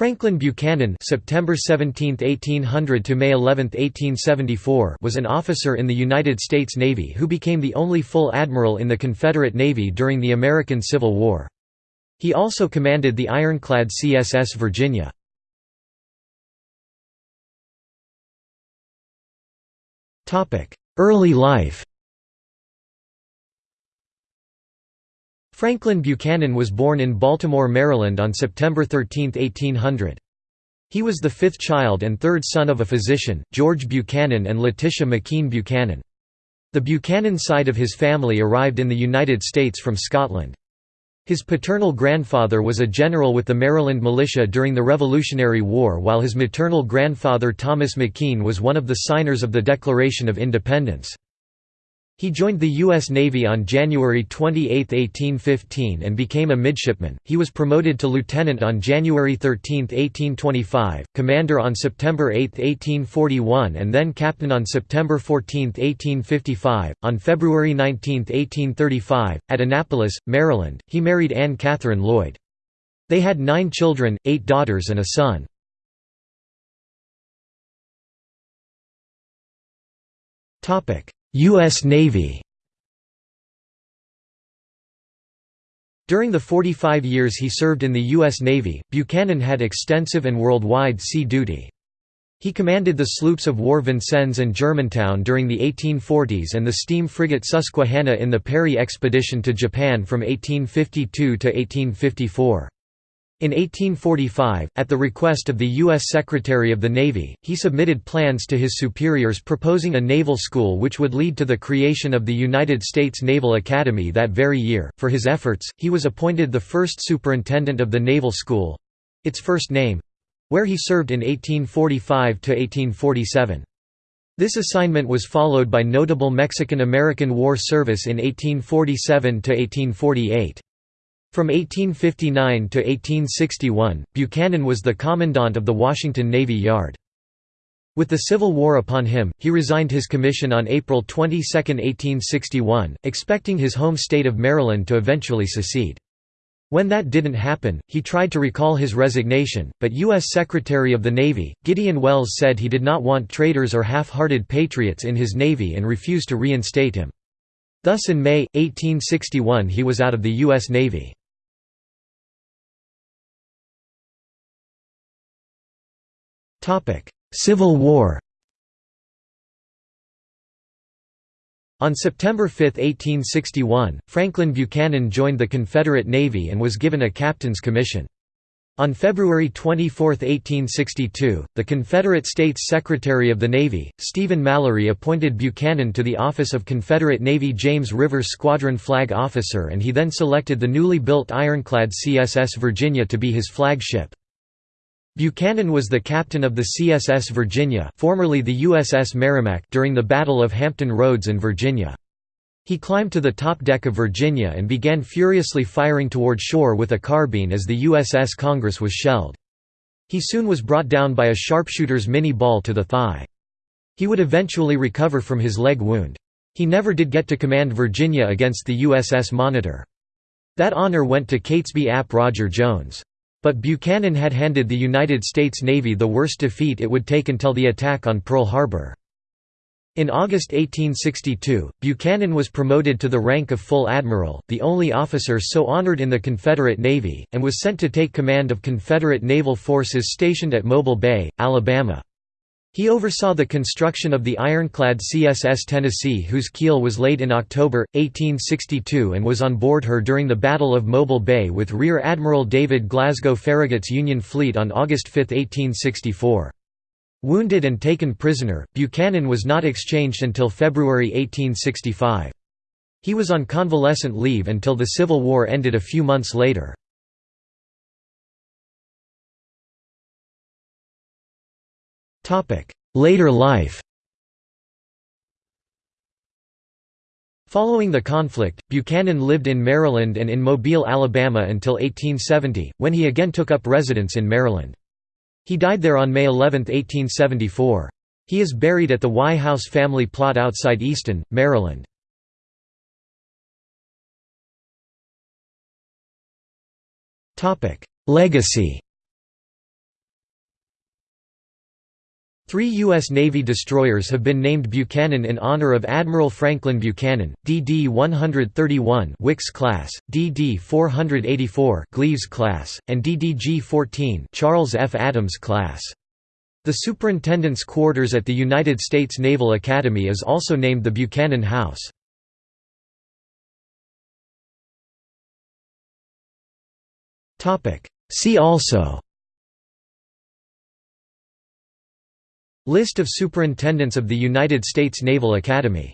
Franklin Buchanan September 17, 1800 to May 11, 1874 was an officer in the United States Navy who became the only full admiral in the Confederate Navy during the American Civil War. He also commanded the ironclad CSS Virginia. Early life Franklin Buchanan was born in Baltimore, Maryland on September 13, 1800. He was the fifth child and third son of a physician, George Buchanan and Letitia McKean Buchanan. The Buchanan side of his family arrived in the United States from Scotland. His paternal grandfather was a general with the Maryland Militia during the Revolutionary War while his maternal grandfather Thomas McKean was one of the signers of the Declaration of Independence. He joined the U.S. Navy on January 28, 1815 and became a midshipman. He was promoted to lieutenant on January 13, 1825, commander on September 8, 1841 and then captain on September 14, 1855. On February 19, 1835, at Annapolis, Maryland, he married Anne Catherine Lloyd. They had nine children, eight daughters and a son. Topic U.S. Navy During the 45 years he served in the U.S. Navy, Buchanan had extensive and worldwide sea duty. He commanded the sloops of war Vincennes and Germantown during the 1840s and the steam frigate Susquehanna in the Perry expedition to Japan from 1852 to 1854. In 1845, at the request of the U.S. Secretary of the Navy, he submitted plans to his superiors proposing a naval school which would lead to the creation of the United States Naval Academy that very year. For his efforts, he was appointed the first superintendent of the Naval School its first name where he served in 1845 to 1847. This assignment was followed by notable Mexican-American War service in 1847 to 1848. From 1859 to 1861, Buchanan was the commandant of the Washington Navy Yard. With the Civil War upon him, he resigned his commission on April 22, 1861, expecting his home state of Maryland to eventually secede. When that didn't happen, he tried to recall his resignation, but U.S. Secretary of the Navy, Gideon Welles said he did not want traitors or half-hearted patriots in his Navy and refused to reinstate him. Thus in May, 1861 he was out of the U.S. Navy. Civil War On September 5, 1861, Franklin Buchanan joined the Confederate Navy and was given a captain's commission. On February 24, 1862, the Confederate States Secretary of the Navy, Stephen Mallory appointed Buchanan to the office of Confederate Navy James River Squadron Flag Officer and he then selected the newly built ironclad CSS Virginia to be his flagship. Buchanan was the captain of the CSS Virginia formerly the USS Merrimac during the Battle of Hampton Roads in Virginia. He climbed to the top deck of Virginia and began furiously firing toward shore with a carbine as the USS Congress was shelled. He soon was brought down by a sharpshooter's Minié ball to the thigh. He would eventually recover from his leg wound. He never did get to command Virginia against the USS Monitor. That honor went to Catesby Ap Roger Jones. But Buchanan had handed the United States Navy the worst defeat it would take until the attack on Pearl Harbor. In August 1862, Buchanan was promoted to the rank of full admiral, the only officer so honored in the Confederate Navy, and was sent to take command of Confederate naval forces stationed at Mobile Bay, Alabama. He oversaw the construction of the ironclad CSS Tennessee whose keel was laid in October, 1862 and was on board her during the Battle of Mobile Bay with Rear Admiral David Glasgow Farragut's Union fleet on August 5, 1864. Wounded and taken prisoner, Buchanan was not exchanged until February 1865. He was on convalescent leave until the Civil War ended a few months later. Later life Following the conflict, Buchanan lived in Maryland and in Mobile, Alabama until 1870, when he again took up residence in Maryland. He died there on May 11, 1874. He is buried at the Wye House family plot outside Easton, Maryland. Legacy Three U.S. Navy destroyers have been named Buchanan in honor of Admiral Franklin Buchanan, DD-131 Wickes class, DD-484 Gleaves class, and DDG-14 Charles F. Adams class. The Superintendent's quarters at the United States Naval Academy is also named the Buchanan House. See also List of Superintendents of the United States Naval Academy